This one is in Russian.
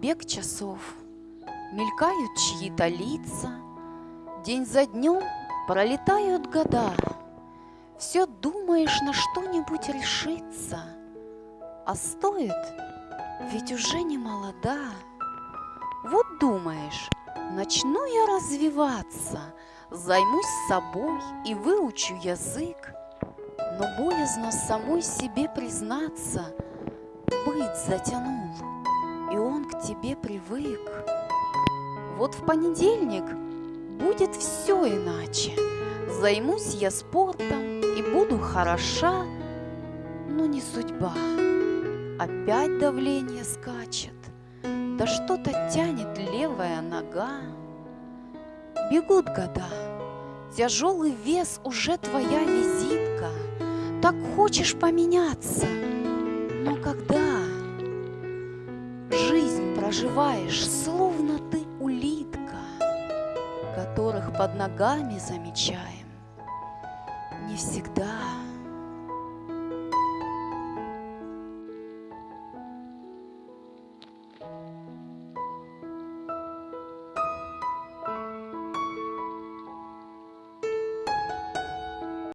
бег часов, Мелькают чьи-то лица, День за днем пролетают года, Все думаешь на что-нибудь решиться, А стоит, ведь уже не молода. Вот думаешь, начну я развиваться, Займусь собой и выучу язык, Но боязно самой себе признаться, Быть затянул, тебе привык. Вот в понедельник будет все иначе. Займусь я спортом и буду хороша, но не судьба. Опять давление скачет, да что-то тянет левая нога. Бегут года, тяжелый вес уже твоя визитка. Так хочешь поменяться, но когда жизнь проживаешь, словно ты улитка, которых под ногами замечаем, не всегда.